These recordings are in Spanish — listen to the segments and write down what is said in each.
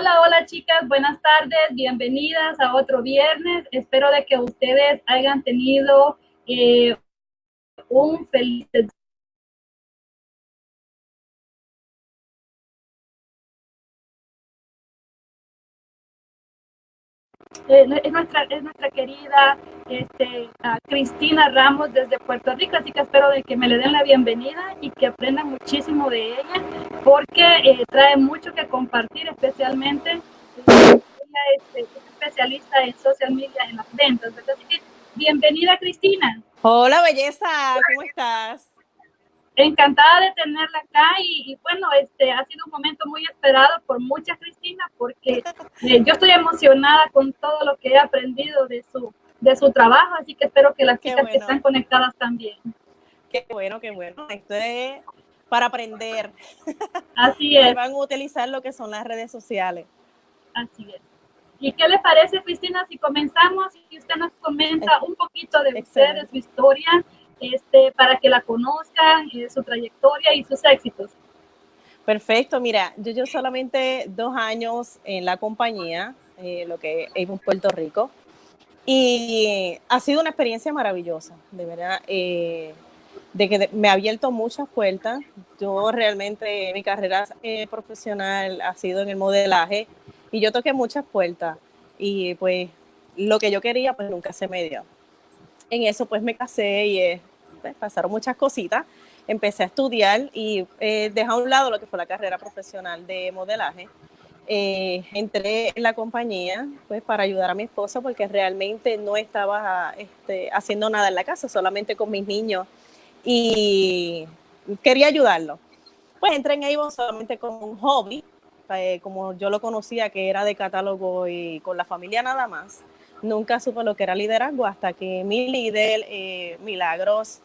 Hola, hola chicas, buenas tardes, bienvenidas a otro viernes. Espero de que ustedes hayan tenido eh, un feliz Eh, es, nuestra, es nuestra querida este, Cristina Ramos desde Puerto Rico, así que espero de que me le den la bienvenida y que aprendan muchísimo de ella, porque eh, trae mucho que compartir, especialmente ella es, especialista en social media, en las ventas. Así que, bienvenida Cristina. Hola, belleza, ¿cómo estás? Encantada de tenerla acá y, bueno, este ha sido un momento muy esperado por muchas Cristina porque eh, yo estoy emocionada con todo lo que he aprendido de su de su trabajo, así que espero que las chicas que están conectadas también. Qué bueno, qué bueno. Esto es para aprender. Así es. van a utilizar lo que son las redes sociales. Así es. ¿Y qué le parece, Cristina, si comenzamos y usted nos comenta un poquito de usted, de su historia este, para que la conozcan, eh, su trayectoria y sus éxitos. Perfecto, mira, yo, yo solamente dos años en la compañía, eh, lo que es Puerto Rico, y ha sido una experiencia maravillosa, de verdad, eh, de que me ha abierto muchas puertas. Yo realmente, mi carrera profesional ha sido en el modelaje y yo toqué muchas puertas y pues lo que yo quería pues nunca se me dio. En eso pues me casé y pasaron muchas cositas. Empecé a estudiar y eh, dejé a un lado lo que fue la carrera profesional de modelaje. Eh, entré en la compañía pues para ayudar a mi esposo porque realmente no estaba este, haciendo nada en la casa, solamente con mis niños y quería ayudarlo. Pues entré en Avon solamente como un hobby, eh, como yo lo conocía que era de catálogo y con la familia nada más. Nunca supe lo que era liderazgo hasta que mi líder, eh, Milagros,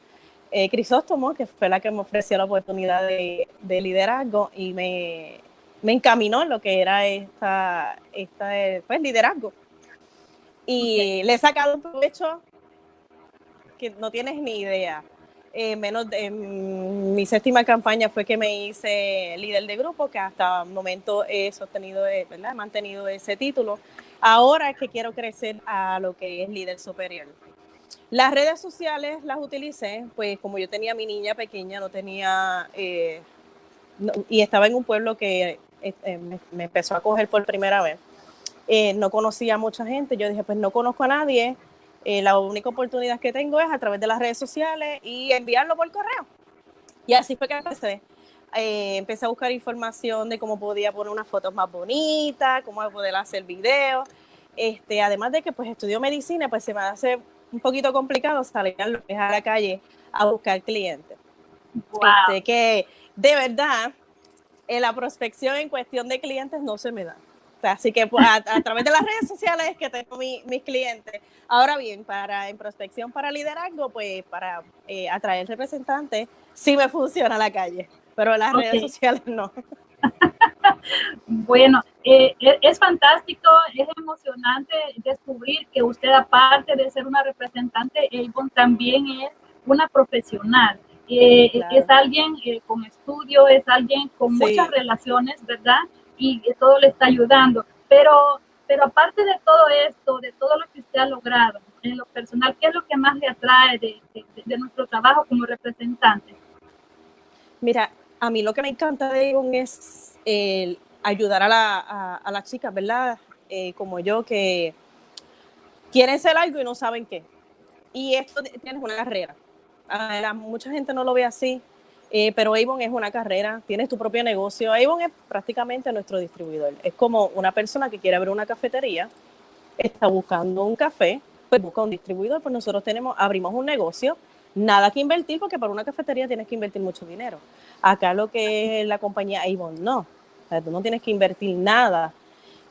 eh, Crisóstomo, que fue la que me ofreció la oportunidad de, liderazgo y me, encaminó en lo que era esta, esta pues, liderazgo. Y le he sacado un provecho que no tienes ni idea. Eh, menos de, mi séptima campaña fue que me hice líder de grupo, que hasta el momento he sostenido, eh, ¿verdad? he mantenido ese título. Ahora es que quiero crecer a lo que es líder superior. Las redes sociales las utilicé, pues como yo tenía mi niña pequeña, no tenía, eh, y estaba en un pueblo que eh, eh, me, empezó a coger por primera vez. no conocía a mucha gente, yo dije, pues no conozco a nadie, la única oportunidad que tengo es a través de las redes sociales y enviarlo por correo. Y así fue que empecé. empecé a buscar información de cómo podía poner unas fotos más bonitas, cómo poder hacer videos. Este, además de que pues estudio medicina, pues se me hace un poquito complicado salir a la calle a buscar clientes. Este, que de verdad, en la prospección en cuestión de clientes no se me da. así que pues, a, través de las redes sociales es que tengo mis clientes. Ahora bien, para en prospección para liderazgo, pues para eh, atraer representantes, sí me funciona la calle, pero las redes sociales no. Bueno, eh, e, es fantástico, es emocionante descubrir que usted, aparte de ser una representante, Avon también es una profesional. Eh, es alguien eh, con estudio, es alguien con muchas relaciones, ¿verdad? Y todo le está ayudando. Pero, pero aparte de todo esto, de todo lo que usted ha logrado en lo personal, ¿qué es lo que más le atrae de, de nuestro trabajo como representante? Mira, a mí lo que me encanta de Avon es el ayudar a, la, a, las chicas, ¿verdad? Eh, como yo, que quieren ser algo y no saben qué. Y esto tienes una carrera. Ah, mucha gente no lo ve así, eh, pero Avon es una carrera, tienes tu propio negocio. Avon es prácticamente nuestro distribuidor. Es como una persona que quiere abrir una cafetería, está buscando un café, pues busca un distribuidor, pues nosotros tenemos, abrimos un negocio, nada que invertir, porque para una cafetería tienes que invertir mucho dinero. Acá lo que es la compañía Avon, no. tú no tienes que invertir nada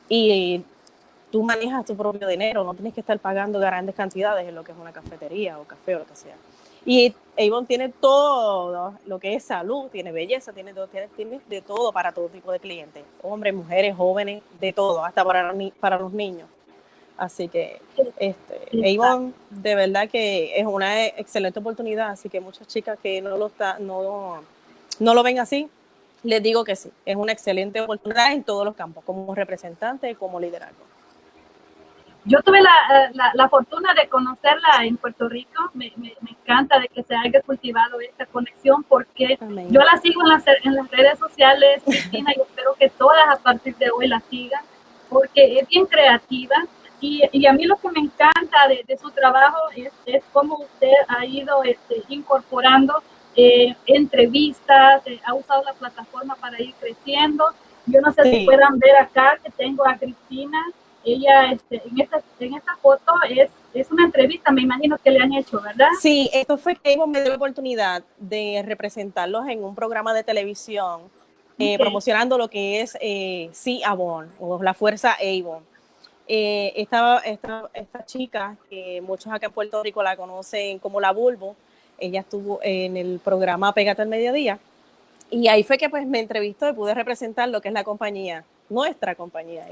y tú manejas tu propio dinero, no tienes que estar pagando grandes cantidades en lo que es una cafetería o café o lo que sea. Y Avon tiene todo lo que es salud, tiene belleza, tiene, tiene, tiene de todo para todo tipo de clientes, hombres, mujeres, jóvenes, de todo, hasta para, para los niños. Así que este, Avon de verdad que es una excelente oportunidad, así que muchas chicas que no lo, está, no, no lo ven así, Les digo que sí, es una excelente oportunidad en todos los campos, como representante, como liderazgo. Yo tuve la, la, la, fortuna de conocerla en Puerto Rico. Me, me, encanta de que se haya cultivado esta conexión porque yo la sigo en las, en las redes sociales, Cristina, y espero que todas a partir de hoy la sigan porque es bien creativa. Y, y a mí lo que me encanta de, de su trabajo es, es, cómo usted ha ido este, incorporando eh, entrevistas, eh, ha usado la plataforma para ir creciendo. Yo no sé si puedan ver acá que tengo a Cristina ella este, en, esta, en esta foto es, es una entrevista, me imagino que le han hecho, ¿verdad? Sí, esto fue que me dio la oportunidad de representarlos en un programa de televisión eh, promocionando lo que es eh, Avon o la Fuerza Avon. Eh, esta, esta, esta, chica, que muchos acá en Puerto Rico la conocen como la Bulbo, ella estuvo en el programa Pégate al Mediodía y ahí fue que pues me entrevistó y pude representar lo que es la compañía, nuestra compañía.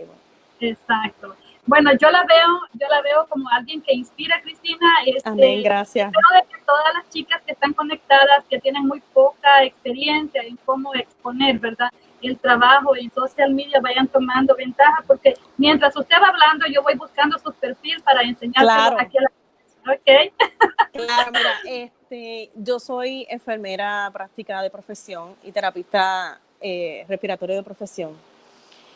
Exacto. Bueno, yo la veo, yo la veo como alguien que inspira a Cristina. Este, Amén, gracias. Que todas las chicas que están conectadas, que tienen muy poca experiencia en cómo exponer, ¿verdad? El trabajo en social media vayan tomando ventaja, porque mientras usted va hablando, yo voy buscando su perfil para enseñarle claro. aquí a la Ok. Claro, mira, este, yo soy enfermera práctica de profesión y terapista eh, respiratorio de profesión.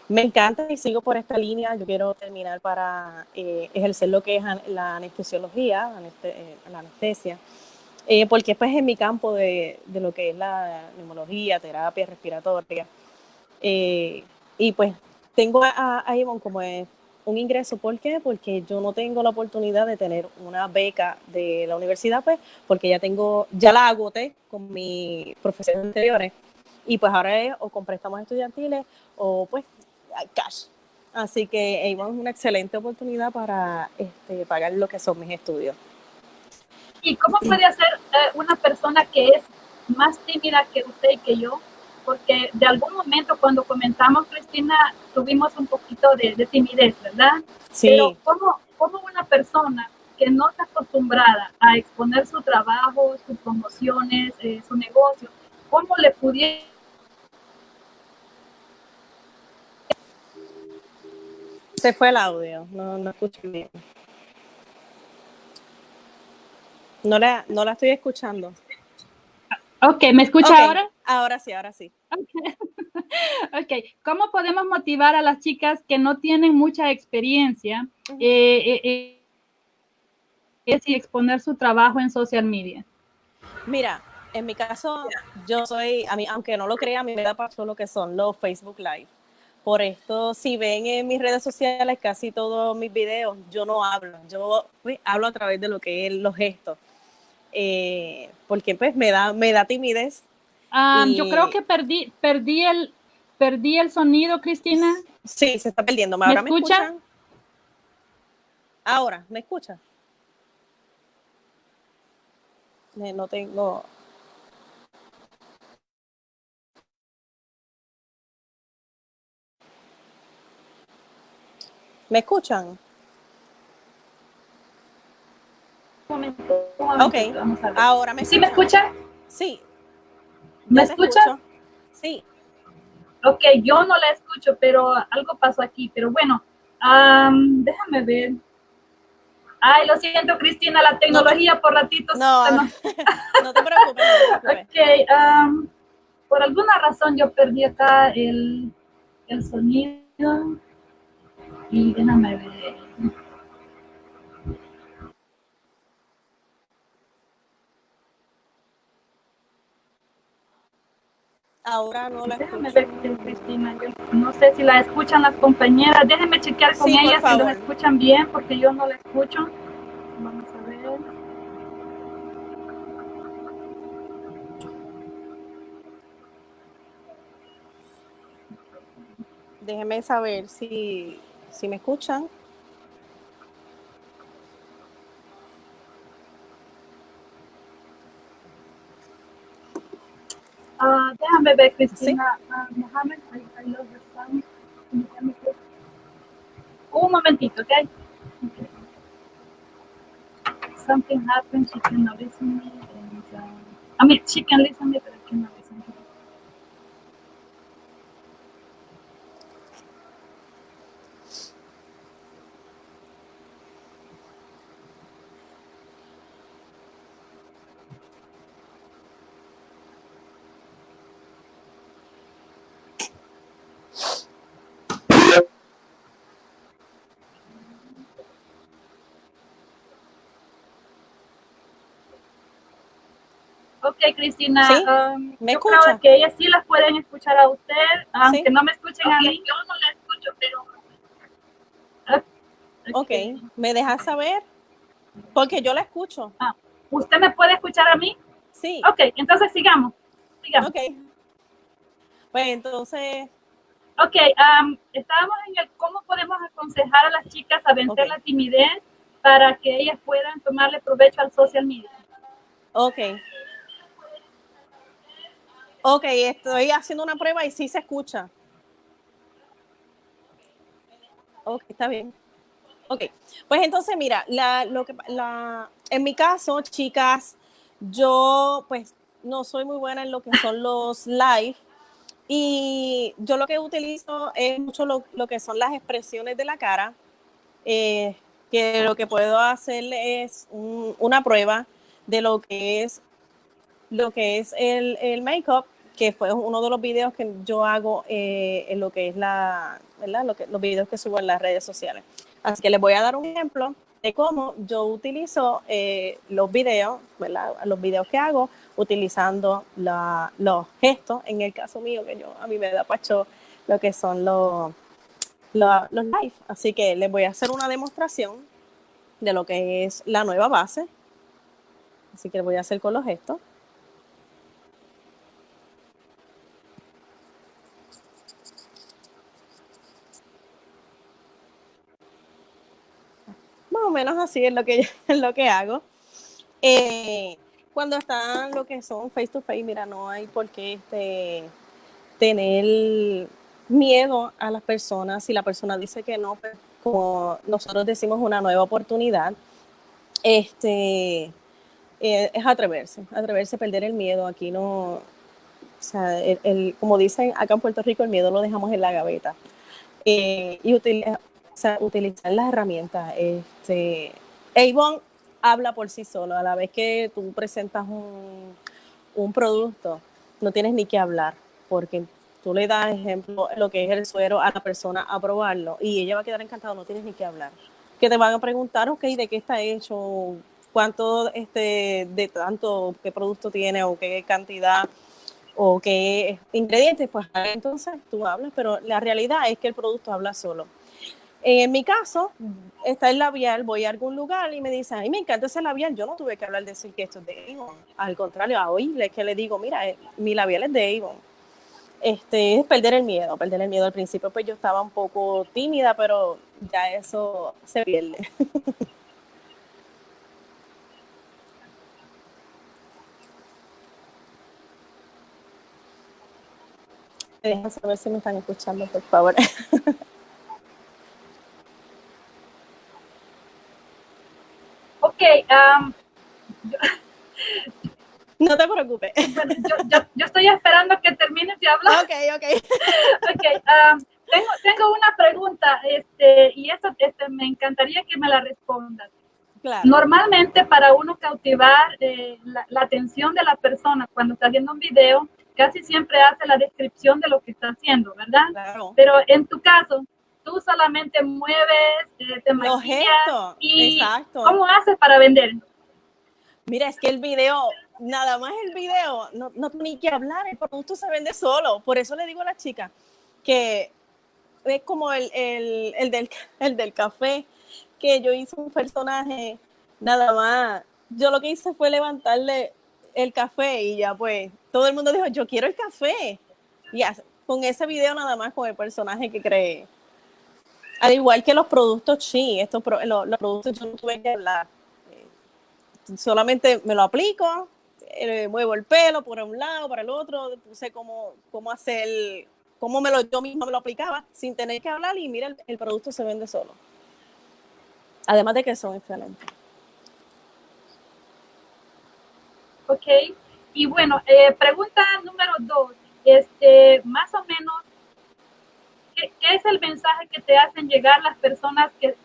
Me encanta y sigo por esta línea. Yo quiero terminar para eh, ejercer lo que es la anestesiología, eh, la anestesia, eh, porque pues en mi campo de, de, lo que es la neumología, terapia respiratoria. Y pues tengo a, a Ivonne como un ingreso. ¿Por qué? Porque yo no tengo la oportunidad de tener una beca de la universidad, pues, porque ya tengo, ya la agoté con mis profesores anteriores. Y pues ahora es o con préstamos estudiantiles o pues cash. Así que Avon es una excelente oportunidad para este, pagar lo que son mis estudios. ¿Y cómo puede hacer eh, una persona que es más tímida que usted y que yo? Porque de algún momento cuando comentamos, Cristina, tuvimos un poquito de, timidez, ¿verdad? Sí. Pero ¿cómo, ¿cómo, una persona que no está acostumbrada a exponer su trabajo, sus promociones, eh, su negocio, cómo le pudiera Se fue el audio, no, no escucho bien. No la, no la estoy escuchando. Ok, ¿me escucha okay. ahora? Ahora sí, ahora sí. Okay. ok, ¿cómo podemos motivar a las chicas que no tienen mucha experiencia uh -huh. eh, eh, eh, y exponer su trabajo en social media? Mira, en mi caso, yo soy, a mí, aunque no lo crea, a mí me da paso lo que son los Facebook Live. Por esto, si ven en mis redes sociales casi todos mis videos, yo no hablo, yo hablo a través de lo que es los gestos. Eh, porque pues me da, me da timidez. Um, y... Yo creo que perdí, perdí el, perdí el sonido, Cristina. Sí, se está perdiendo. ¿Me, ¿Ahora ¿Me escucha? escuchan? Ahora, ¿me escucha? No tengo, ¿Me escuchan? Un momento, un momento, Ok, vamos a ver. ahora me ¿Sí me escucha? Sí. ¿Me ¿Ya te escucha? escucho? Sí. Ok, yo no la escucho, pero algo pasó aquí. Pero bueno, um, déjame ver. Ay, lo siento, Cristina, la tecnología no, por ratitos. No, no, no te preocupes. No te preocupes. Ok, um, por alguna razón yo perdí acá el, el sonido. Y déjame ver. Ahora no la Déjame escucho. ver, Cristina. Yo no sé si la escuchan las compañeras. Déjenme chequear con Sí, ellas si favor. escuchan bien, porque yo no la escucho. Vamos a ver. Déjenme saber si, si me escuchan. Ah, déjame ver, Cristina. Ah, Mohamed, I, I love. Déjame ver. Un momentito, ¿ok? okay. Something happened, she cannot listen to me. And, uh, I mean, she can listen to me, but Ok, Cristina. Um, ¿Me yo creo que ellas sí las pueden escuchar a usted, aunque no me escuchen a mí. Yo no la escucho, pero... Okay. ok, ¿me dejas saber? Porque yo la escucho. Ah, ¿Usted me puede escuchar a mí? Sí. Ok, entonces sigamos. sigamos. Ok. Pues entonces... Ok, um, estábamos en el cómo podemos aconsejar a las chicas a vencer la timidez para que ellas puedan tomarle provecho al social media. Ok. Ok, estoy haciendo una prueba y sí se escucha. Ok, está bien. Ok, pues entonces mira, lo que, la, en mi caso, chicas, yo pues no soy muy buena en lo que son los live y yo lo que utilizo es mucho lo, que son las expresiones de la cara, eh, que lo que puedo hacer es una prueba de lo que es lo que es el, el make-up, que fue uno de los videos que yo hago eh, en lo que es la, ¿verdad? Los videos que subo en las redes sociales. Así que les voy a dar un ejemplo de cómo yo utilizo eh, los videos, ¿verdad? Los videos que hago utilizando los gestos, en el caso mío, que yo a mí me da pacho lo que son los, los, los live. Así que les voy a hacer una demostración de lo que es la nueva base. Así que voy a hacer con los gestos. O menos así es lo que, es lo que hago. Eh, cuando están lo que son face to face, mira, no hay por qué este, tener miedo a las personas. Si la persona dice que no, pues, como nosotros decimos una nueva oportunidad, este, eh, es atreverse, atreverse perder el miedo. Aquí no, o sea, el, como dicen acá en Puerto Rico, el miedo lo dejamos en la gaveta. Eh, y utilizar utilizar las herramientas. Este, Avon habla por sí solo. A la vez que tú presentas un, un producto, no tienes ni que hablar, porque tú le das ejemplo lo que es el suero a la persona a probarlo y ella va a quedar encantada, no tienes ni que hablar. Que te van a preguntar, ok, ¿de qué está hecho? ¿Cuánto este, de tanto, qué producto tiene o qué cantidad? o qué ingredientes, pues entonces tú hablas, pero la realidad es que el producto habla solo. En mi caso, está el labial, voy a algún lugar y me dicen, ay, me encanta ese labial. Yo no tuve que hablar de decir que esto es de Avon. Al contrario, a es que le digo, mira, eh, mi labial es de Avon. Este, es perder el miedo, perder el miedo. Al principio, pues yo estaba un poco tímida, pero ya eso se pierde. Déjenme saber si me están escuchando, por favor. Ok, um, no te preocupes. yo, estoy esperando que termines de hablar. Ok, ok. okay um, tengo, tengo una pregunta este, y eso este, me encantaría que me la respondas. Claro. Normalmente para uno cautivar eh, la, atención de la persona cuando está haciendo un video, casi siempre hace la descripción de lo que está haciendo, ¿verdad? Claro. Pero en tu caso, tú solamente mueves, eh, te maquillas y Exacto. ¿cómo haces para vender? Mira, es que el video, nada más el video, no, no ni que hablar, el producto se vende solo. Por eso le digo a la chica que es como el, el, el, del, el del café, que yo hice un personaje, nada más. Yo lo que hice fue levantarle el café y ya pues todo el mundo dijo, yo quiero el café. Y con ese video nada más con el personaje que creé. Al igual que los productos chi, estos los, productos yo no tuve que hablar. Eh, solamente me lo aplico, eh, muevo el pelo por un lado, para el otro, puse cómo, cómo hacer, cómo me lo, yo misma me lo aplicaba sin tener que hablar y mira, el, producto se vende solo. Además de que son excelentes. Ok, y bueno, eh, pregunta número dos, este, más o menos, ¿qué, es el mensaje que te hacen llegar las personas que,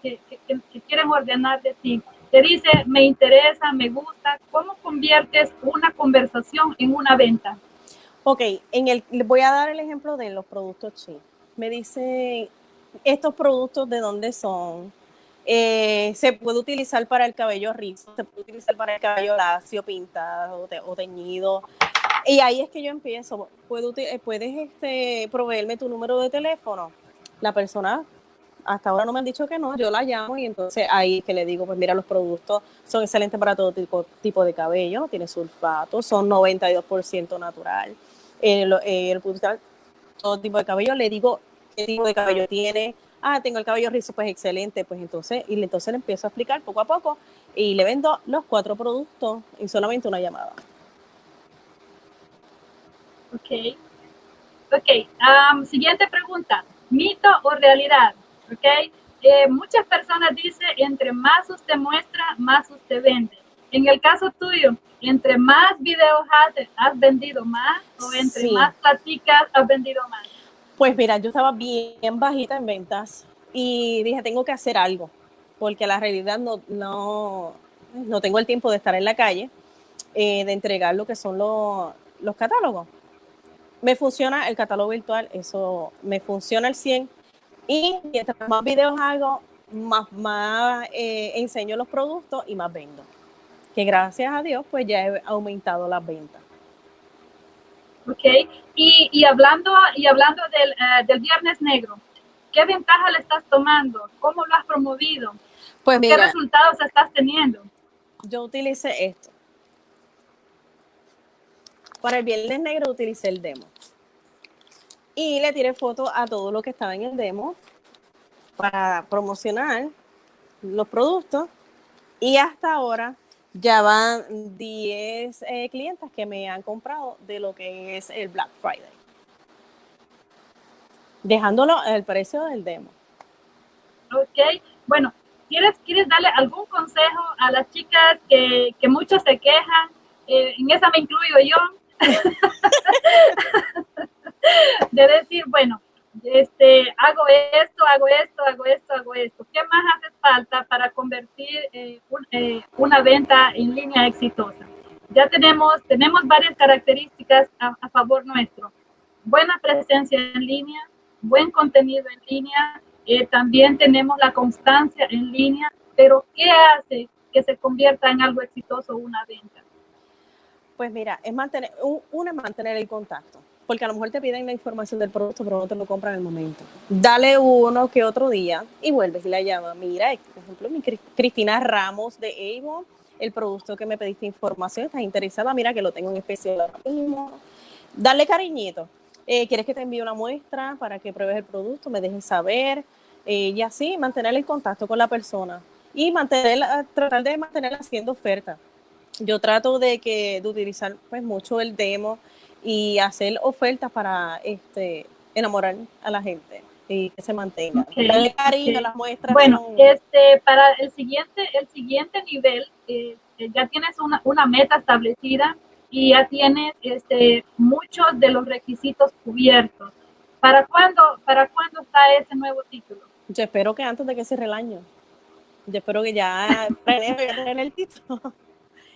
quieren ordenar de ti? Te dice, me interesa, me gusta. ¿Cómo conviertes una conversación en una venta? Ok, en el, voy a dar el ejemplo de los productos chi. Me dice, estos productos de dónde son, Eh, se puede utilizar para el cabello rizo, se puede utilizar para el cabello lacio, pintado o, teñido. Y ahí es que yo empiezo. Eh, puedes este, proveerme tu número de teléfono. La persona hasta ahora no me han dicho que no, yo la llamo y entonces ahí que le digo, pues mira, los productos son excelentes para todo tipo, de cabello, tiene sulfato, son 92% natural. El, el, todo tipo de cabello, le digo qué tipo de cabello tiene, ah, tengo el cabello rizo, pues excelente, pues entonces, y entonces le empiezo a explicar poco a poco y le vendo los cuatro productos en solamente una llamada. Ok. Ok. siguiente pregunta. ¿Mito o realidad? Ok. Eh, muchas personas dicen, entre más usted muestra, más usted vende. En el caso tuyo, entre más videos haces, has vendido más o entre más platicas, has vendido más. Pues mira, yo estaba bien bajita en ventas y dije, tengo que hacer algo, porque la realidad no, no, no tengo el tiempo de estar en la calle, eh, de entregar lo que son los, los catálogos. Me funciona el catálogo virtual, eso me funciona al 100 y mientras más videos hago, más, más eh, enseño los productos y más vendo. Que gracias a Dios, pues ya he aumentado las ventas. ¿ok? Y, y hablando, y hablando del, eh, del, Viernes Negro, ¿qué ventaja le estás tomando? ¿Cómo lo has promovido? Pues ¿Qué resultados estás teniendo? Yo utilicé esto. Para el Viernes Negro utilicé el demo. Y le tiré fotos a todo lo que estaba en el demo para promocionar los productos. Y hasta ahora ya van 10 eh, clientes que me han comprado de lo que es el Black Friday. Dejándolo el precio del demo. Ok, bueno, ¿quieres, ¿quieres darle algún consejo a las chicas que, que muchos se quejan? Eh, en esa me incluyo yo. De decir, bueno, este, hago esto, hago esto, hago esto, hago esto. ¿Qué más hace falta para convertir eh, eh, una venta en línea exitosa? Ya tenemos, tenemos varias características a, favor nuestro. Buena presencia en línea, buen contenido en línea, eh, también tenemos la constancia en línea, pero ¿qué hace que se convierta en algo exitoso una venta? Pues mira, es mantener, una mantener el contacto porque a lo mejor te piden la información del producto, pero no te lo compran en el momento. Dale uno que otro día y vuelves y la llamas. Mira, por ejemplo, mi Cristina Ramos de Avon, el producto que me pediste información, estás interesada, mira que lo tengo en especial ahora mismo. Dale cariñito. Eh, ¿Quieres que te envíe una muestra para que pruebes el producto? Me dejes saber. Eh, y así mantener el contacto con la persona y mantener, tratar de mantener haciendo oferta. Yo trato de que de utilizar pues mucho el demo, y hacer ofertas para este enamorar a la gente y que se mantenga. cariño, las muestras. Bueno, este, para el siguiente, el siguiente nivel, eh, ya tienes una, una, meta establecida y ya tienes este, muchos de los requisitos cubiertos. ¿Para cuándo, ¿Para cuándo está ese nuevo título? Yo espero que antes de que cierre el año. Yo espero que ya tener el título.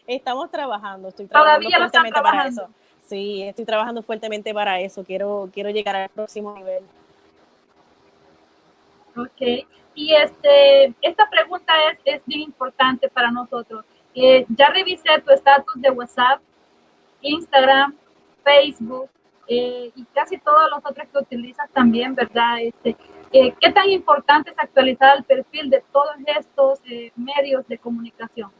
Estamos trabajando, estoy trabajando Todavía trabajando. para eso. Sí, estoy trabajando fuertemente para eso. Quiero, quiero llegar al próximo nivel. Ok. Y este, esta pregunta es, es bien importante para nosotros. Eh, ya revisé tu estatus de WhatsApp, Instagram, Facebook eh, y casi todos los otros que utilizas también, ¿verdad? Este, eh, ¿Qué tan importante es actualizar el perfil de todos estos medios de comunicación?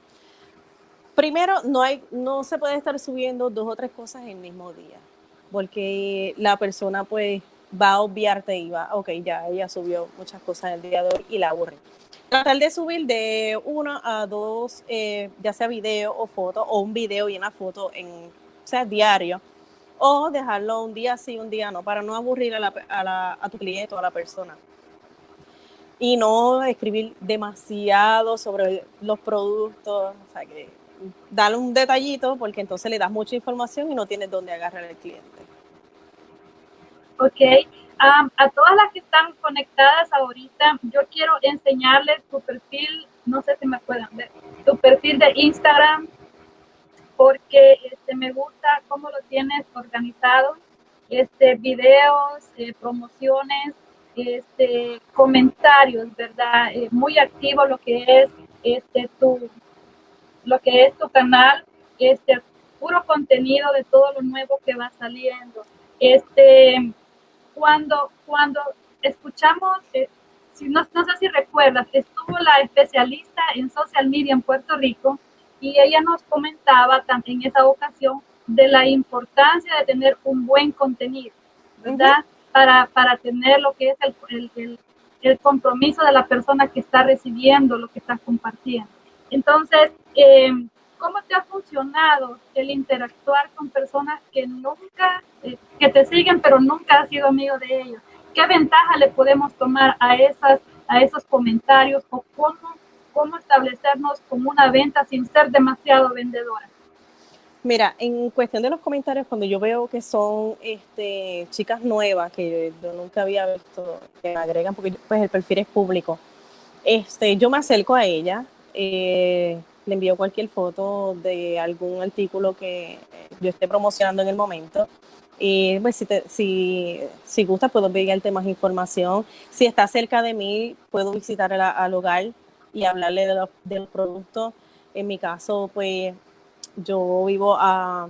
Primero, no, hay, no se puede estar subiendo dos o tres cosas el mismo día, porque la persona pues va a obviarte y va, ok, ya ella subió muchas cosas el día de hoy y la aburre. Tratar de subir de uno a dos, eh, ya sea video o foto, o un video y una foto en, o sea, diario, o dejarlo un día sí, un día no, para no aburrir a, la, a, la, a tu cliente o a la persona. Y no escribir demasiado sobre los productos, o sea, que dale un detallito porque entonces le das mucha información y no tienes dónde agarrar al cliente. Ok. a todas las que están conectadas ahorita, yo quiero enseñarles tu perfil, no sé si me pueden ver, tu perfil de Instagram, porque este, me gusta cómo lo tienes organizado, este, videos, eh, promociones, este, comentarios, ¿verdad? Eh, muy activo lo que es este, tu, lo que es tu canal, este, puro contenido de todo lo nuevo que va saliendo. Este, cuando, cuando escuchamos, eh, si no, no sé si recuerdas, estuvo la especialista en social media en Puerto Rico y ella nos comentaba también en esa ocasión de la importancia de tener un buen contenido, ¿verdad? para, para, tener lo que es el, el, el, compromiso de la persona que está recibiendo lo que estás compartiendo. Entonces, eh, ¿cómo te ha funcionado el interactuar con personas que nunca, eh, que te siguen, pero nunca has sido amigo de ellos? ¿Qué ventaja le podemos tomar a, esas, a esos comentarios o cómo, cómo establecernos como una venta sin ser demasiado vendedora? Mira, en cuestión de los comentarios, cuando yo veo que son este, chicas nuevas que yo nunca había visto, que me agregan, porque pues el perfil es público, este, yo me acerco a ella, eh, le envío cualquier foto de algún artículo que yo esté promocionando en el momento. Y pues si, si, si gusta, puedo enviarte más información. Si está cerca de mí, puedo visitar al hogar y hablarle de los. En mi caso, pues yo vivo a,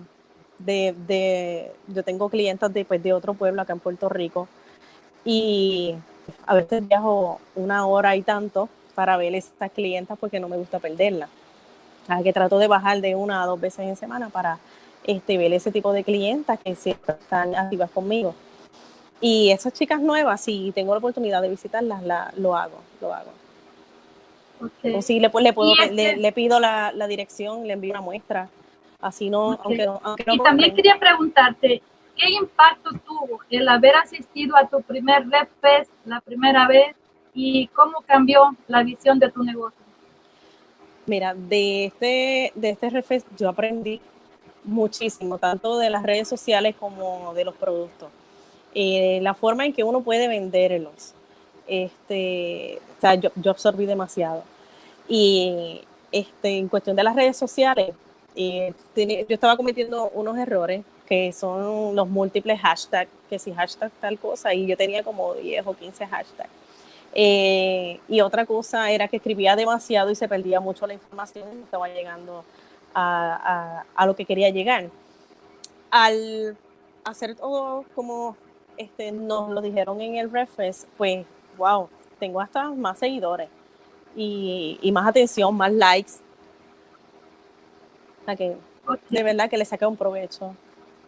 de, de, yo tengo clientes de, pues, de otro pueblo acá en Puerto Rico y a veces viajo una hora y tanto para ver estas clientas porque no me gusta perderlas. Así que trato de bajar de una a dos veces en semana para este, ver ese tipo de clientas que siempre están activas conmigo. Y esas chicas nuevas, si tengo la oportunidad de visitarlas, la, lo hago, lo hago. Okay. si le, le, puedo, le, le, pido la, la, dirección, le envío una muestra. Así no, aunque no, aunque no Y también quería preguntarte, ¿qué impacto tuvo el haber asistido a tu primer Red Fest la primera vez y cómo cambió la visión de tu negocio? Mira, de este, de este Red Fest yo aprendí muchísimo, tanto de las redes sociales como de los productos. Eh, la forma en que uno puede venderlos este, o sea, yo, yo absorbí demasiado. Y este, en cuestión de las redes sociales, eh, yo estaba cometiendo unos errores que son los múltiples hashtags, que si hashtag tal cosa, y yo tenía como 10 o 15 hashtags. Eh, y otra cosa era que escribía demasiado y se perdía mucho la información y no estaba llegando a, a, lo que quería llegar. Al hacer todo como este, nos lo dijeron en el reference, pues wow, tengo hasta más seguidores y, y más atención, más likes. De verdad que le saqué un provecho.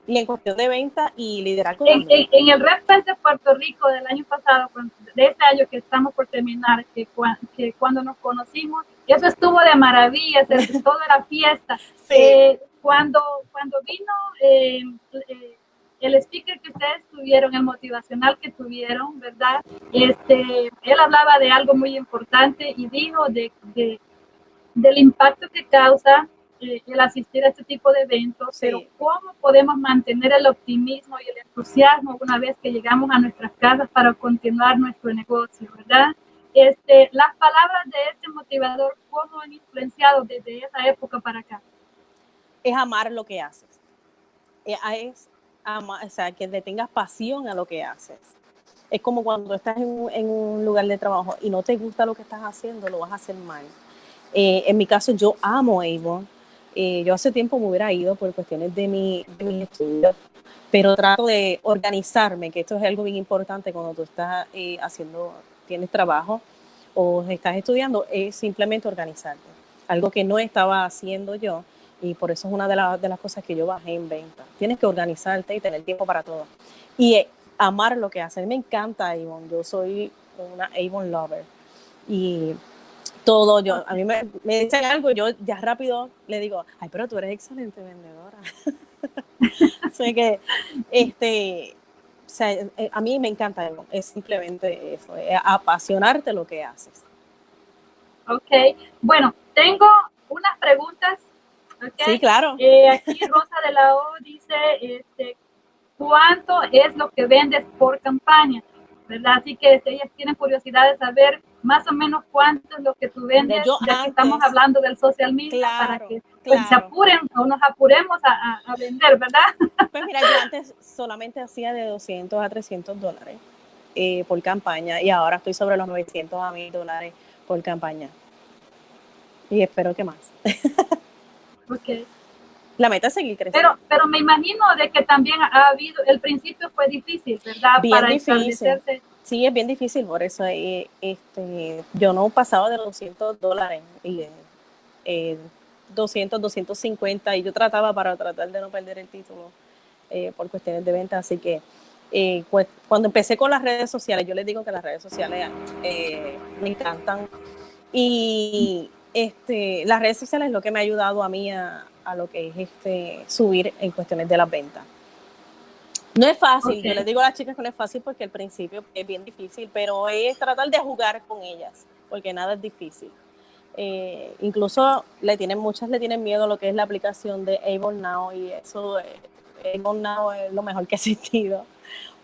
Y en cuestión de venta y liderazgo. En, en, en, el Red de Puerto Rico del año pasado, de este año que estamos por terminar, que, que cuando nos conocimos, eso estuvo de maravilla, todo era fiesta. Sí. Eh, cuando, cuando vino eh, eh, el speaker que ustedes tuvieron, el motivacional que tuvieron, ¿verdad? Este, él hablaba de algo muy importante y dijo de, de del impacto que causa eh, el asistir a este tipo de eventos, sí. pero cómo podemos mantener el optimismo y el entusiasmo una vez que llegamos a nuestras casas para continuar nuestro negocio, ¿verdad? Este, las palabras de este motivador, ¿cómo han influenciado desde esa época para acá? Es amar lo que haces. Eh, es ama, o sea, que le tengas pasión a lo que haces. Es como cuando estás en un, en un, lugar de trabajo y no te gusta lo que estás haciendo, lo vas a hacer mal. Eh, en mi caso, yo amo Avon. Eh, yo hace tiempo me hubiera ido por cuestiones de mi, de mi estudio, pero trato de organizarme, que esto es algo bien importante cuando tú estás eh, haciendo, tienes trabajo o estás estudiando, es simplemente organizarte. Algo que no estaba haciendo yo y por eso es una de, la, de, las cosas que yo bajé en venta. Tienes que organizarte y tener tiempo para todo. Y eh, amar lo que haces. Me encanta Avon. Yo soy una Avon lover. Y todo, yo, a mí me, me, dicen algo, yo ya rápido le digo, ay, pero tú eres excelente vendedora. Así que, este, o sea, eh, a mí me encanta. Es simplemente eso, es apasionarte lo que haces. Ok, bueno, tengo unas preguntas Okay. Sí, claro. Eh, aquí Rosa de la O dice, este, ¿cuánto es lo que vendes por campaña? ¿Verdad? Así que este, ellas tienen curiosidad de saber más o menos cuánto es lo que tú vendes, Yo ya que estamos hablando del social media, claro, para que pues, claro. se apuren o nos apuremos a, a, a, vender, ¿verdad? Pues mira, yo antes solamente hacía de 200 a 300 dólares eh, por campaña y ahora estoy sobre los 900 a 1000 dólares por campaña. Y espero que más. Okay. La meta es seguir creciendo. Pero, pero me imagino de que también ha habido, el principio fue difícil, ¿verdad? Bien difícil. Sí, es bien difícil, por eso eh, este, yo no pasaba de los 200 dólares, y, eh, 200, 250, y yo trataba para tratar de no perder el título eh, por cuestiones de venta, así que eh, pues, cuando empecé con las redes sociales, yo les digo que las redes sociales eh, me encantan, y este, las redes sociales es lo que me ha ayudado a mí a, a lo que es este, subir en cuestiones de las ventas. No es fácil, yo les digo a las chicas que no es fácil porque al principio es bien difícil, pero es tratar de jugar con ellas, porque nada es difícil. Eh, incluso le tienen, muchas le tienen miedo a lo que es la aplicación de Able Now y eso, eh, Able Now es lo mejor que ha existido,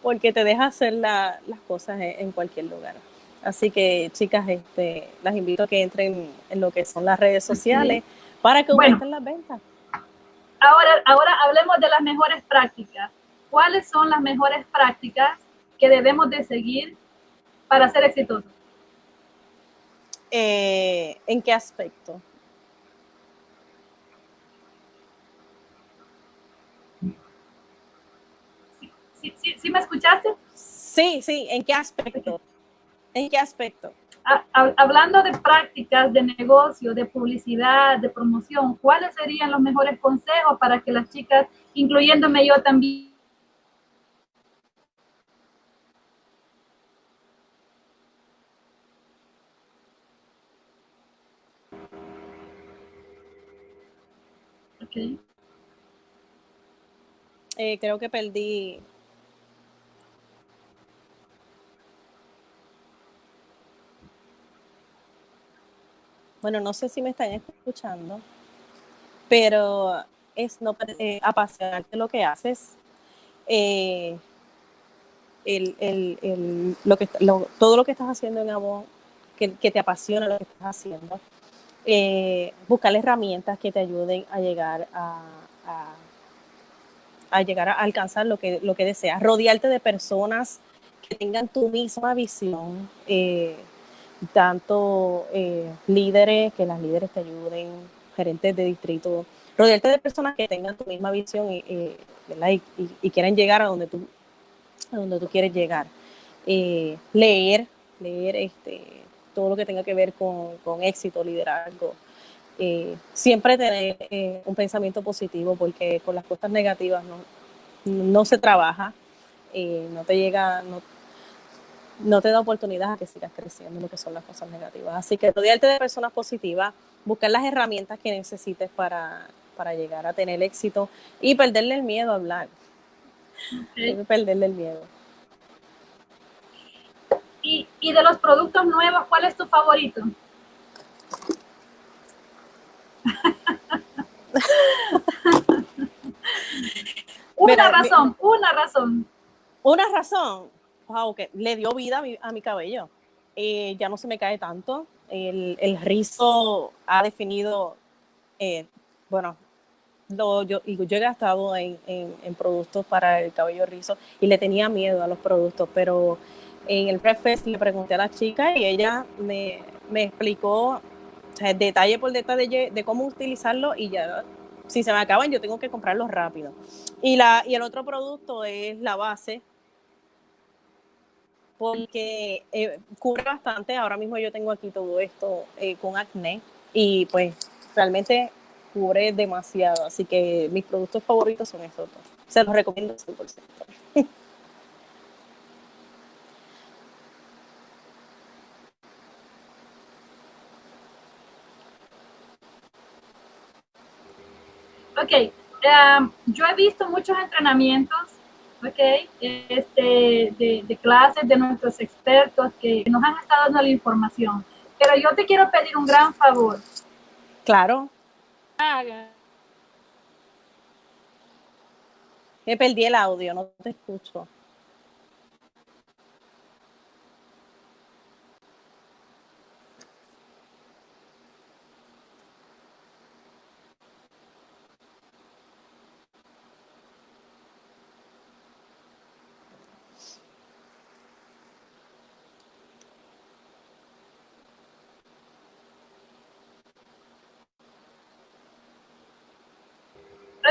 porque te deja hacer las cosas en, cualquier lugar. Así que chicas, este, las invito a que entren en lo que son las redes sociales para que aumenten las ventas. Ahora, ahora hablemos de las mejores prácticas. ¿Cuáles son las mejores prácticas que debemos de seguir para ser exitosos? Eh, ¿En qué aspecto? ¿Sí, me escuchaste? Sí, sí, ¿en qué aspecto? ¿En qué aspecto? hablando de prácticas de negocio, de publicidad, de promoción, ¿cuáles serían los mejores consejos para que las chicas, incluyéndome yo también, Eh, creo que perdí. Bueno, no sé si me están escuchando, pero es no eh, apasionarte lo que haces. Eh, lo que, todo lo que estás haciendo en que, que te apasiona lo que estás haciendo eh, buscar herramientas que te ayuden a llegar a, a, llegar a alcanzar lo que, lo que deseas, rodearte de personas que tengan tu misma visión, eh, tanto eh, líderes, que las líderes te ayuden, gerentes de distrito, rodearte de personas que tengan tu misma visión y, y, quieran llegar a donde tú, a donde tú quieres llegar. leer, leer este, todo lo que tenga que ver con, con éxito, liderazgo. Eh, siempre tener eh, un pensamiento positivo porque con las cosas negativas no, no se trabaja, eh, no te llega, no, no te da oportunidad a que sigas creciendo lo que son las cosas negativas. Así que rodearte de personas positivas, buscar las herramientas que necesites para, para llegar a tener éxito y perderle el miedo a hablar. Perderle el miedo. Y, y de los productos nuevos, ¿cuál es tu favorito? una razón, una razón. Una razón, wow, que le dio vida a mi, cabello. Eh, ya no se me cae tanto. El, el rizo ha definido, eh, bueno, lo, yo, yo he gastado en, en, en, productos para el cabello rizo y le tenía miedo a los productos, pero en el breakfast le pregunté a la chica y ella me, explicó detalle por detalle de, cómo utilizarlo y ya si se me acaban yo tengo que comprarlos rápido. Y, la, y el otro producto es la base porque eh, cubre bastante. Ahora mismo yo tengo aquí todo esto eh, con acné y pues realmente cubre demasiado. Así que mis productos favoritos son estos dos. Se los recomiendo 100%. Ok, em, yo he visto muchos entrenamientos, ok, este, de, clases de nuestros expertos que nos han estado dando la información, pero yo te quiero pedir un gran favor. Claro. Haga. Me perdí el audio, no te escucho.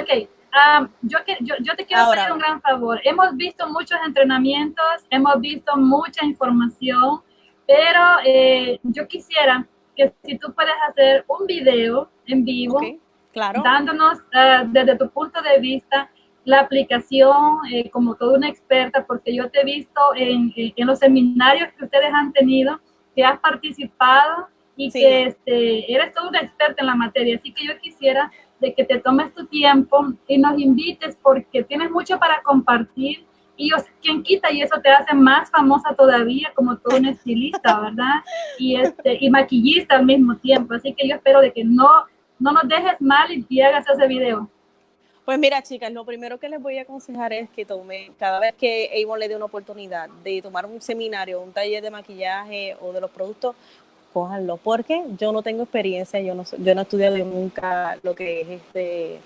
Ok, um, yo, yo, yo, te quiero pedir un gran favor. Hemos visto muchos entrenamientos, hemos visto mucha información, pero eh, yo quisiera que si tú puedes hacer un video en vivo, claro. dándonos uh, desde tu punto de vista la aplicación eh, como toda una experta, porque yo te he visto en, en, los seminarios que ustedes han tenido, que has participado y que este, eres toda una experta en la materia. Así que yo quisiera de que te tomes tu tiempo y nos invites porque tienes mucho para compartir y yo, quien quita y eso te hace más famosa todavía como todo un estilista, ¿verdad? Y este y maquillista al mismo tiempo. Así que yo espero de que no no nos dejes mal y, hagas ese video. Pues mira, chicas, lo primero que les voy a aconsejar es que tome, cada vez que Avon le dé una oportunidad de tomar un seminario, un taller de maquillaje o de los productos, cójanlo, porque yo no tengo experiencia, yo no, yo no he estudiado nunca lo que es este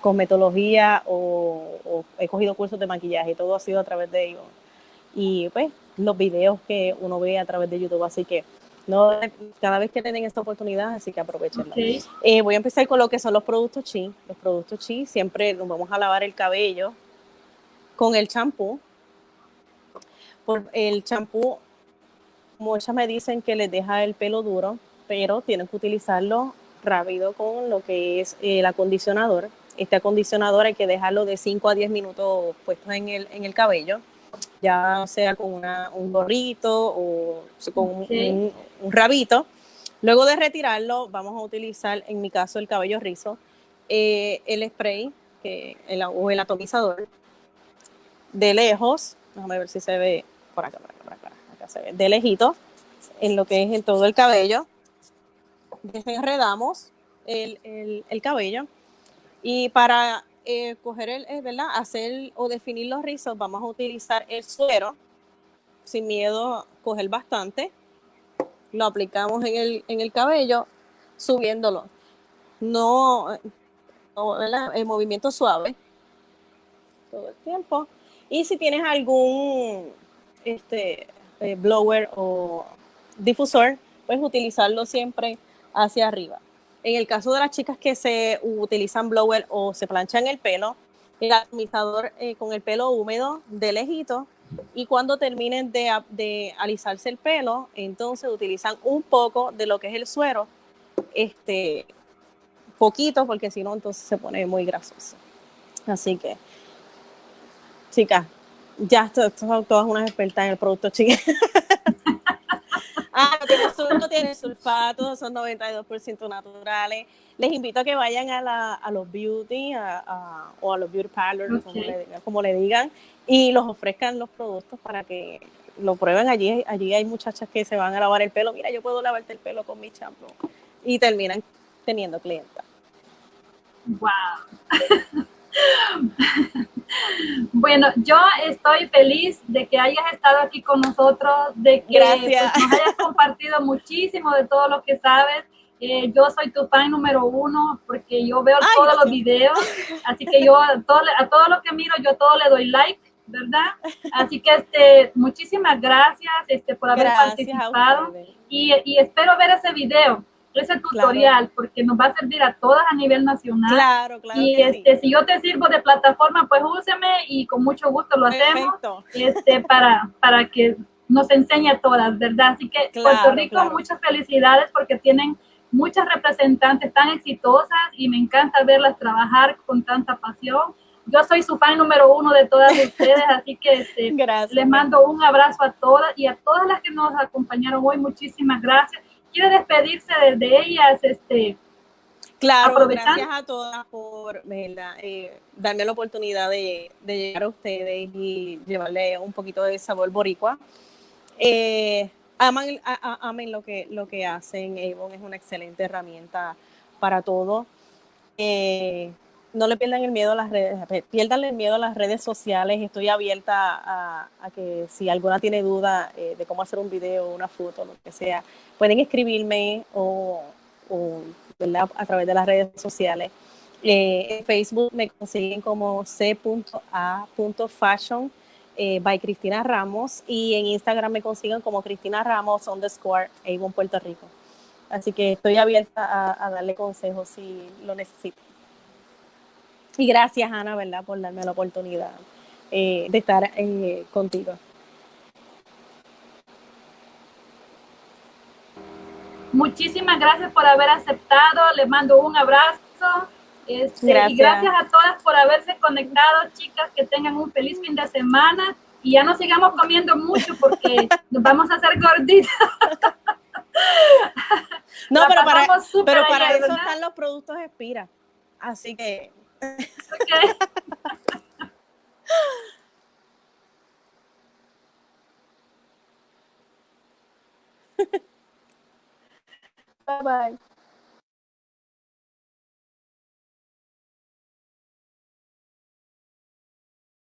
cosmetología o, he cogido cursos de maquillaje, todo ha sido a través de ellos. Y pues los videos que uno ve a través de YouTube, así que no cada vez que tienen esta oportunidad, así que aprovechenla. Eh, voy a empezar con lo que son los productos chi. Los productos chi, siempre nos vamos a lavar el cabello con el champú. Por el champú, muchas me dicen que les deja el pelo duro, pero tienen que utilizarlo rápido con lo que es el acondicionador. Este acondicionador hay que dejarlo de 5 a 10 minutos puestos en el, en el cabello, ya sea con una, un gorrito o con un, rabito. Luego de retirarlo, vamos a utilizar, en mi caso, el cabello rizo, eh, el spray que, el, o el atomizador de lejos, déjame ver si se ve por acá, por acá, por acá, se ve, de lejito, en lo que es en todo el cabello. Desenredamos el, el, el cabello y para eh, coger el, eh, ¿verdad? Hacer o definir los rizos, vamos a utilizar el suero, sin miedo coger bastante. Lo aplicamos en el, en el cabello, subiéndolo. No, el movimiento suave todo el tiempo. Y si tienes algún este, eh, blower o difusor, puedes utilizarlo siempre hacia arriba. En el caso de las chicas que se utilizan blower o se planchan el pelo, el atomizador eh, con el pelo húmedo de lejito y cuando terminen de, alisarse el pelo, entonces utilizan un poco de lo que es el suero, este, poquito, porque si no, entonces se pone muy grasoso. Así que, chicas, ya son todas unas expertas en el producto, chicas. Ah, no tiene, sulfato, son 92% naturales. Les invito a que vayan a, la, a los beauty o a los beauty parlors, como, le, digan, y los ofrezcan los productos para que lo prueben allí. Allí hay muchachas que se van a lavar el pelo. Mira, yo puedo lavarte el pelo con mi champú. Y terminan teniendo clientas. ¡Wow! Bueno, yo estoy feliz de que hayas estado aquí con nosotros, de que pues, nos hayas compartido muchísimo de todo lo que sabes. Eh, yo soy tu fan número uno porque yo veo todos los videos, así que yo a todo, a todo lo que miro, yo todo le doy like, ¿verdad? Así que este, muchísimas gracias este, por haber participado y, y espero ver ese video ese tutorial porque nos va a servir a todas a nivel nacional. Claro, claro. Y este, si yo te sirvo de plataforma, pues úseme y con mucho gusto lo hacemos este, para, para que nos enseñe a todas, ¿verdad? Así que Puerto Rico, muchas felicidades porque tienen muchas representantes tan exitosas y me encanta verlas trabajar con tanta pasión. Yo soy su fan número uno de todas ustedes, así que este, les mando un abrazo a todas y a todas las que nos acompañaron hoy. Muchísimas gracias quiere despedirse de, ellas, este, Claro, gracias a todas por eh, darme la oportunidad de, llegar a ustedes y llevarle un poquito de sabor boricua. Eh, aman, amen lo que, lo que hacen. Avon es una excelente herramienta para todo. Eh, no le pierdan el miedo a las redes, pierdan el miedo a las redes sociales. Estoy abierta a, que si alguna tiene duda eh, de cómo hacer un video, una foto, lo que sea, pueden escribirme o, a través de las redes sociales. Eh, en Facebook me consiguen como c.a.fashion eh, by Cristina Ramos y en Instagram me consiguen como Cristina Ramos underscore Avon Puerto Rico. Así que estoy abierta a, a darle consejos si lo necesitan. Y gracias, Ana, ¿verdad?, por darme la oportunidad eh, de estar eh, contigo. Muchísimas gracias por haber aceptado. Les mando un abrazo. Este, gracias. Y gracias a todas por haberse conectado, chicas. Que tengan un feliz fin de semana. Y ya no sigamos comiendo mucho porque nos vamos a hacer gorditas. No, pero para, pero para eso están los productos Espira. Así que. Okay. bye bye.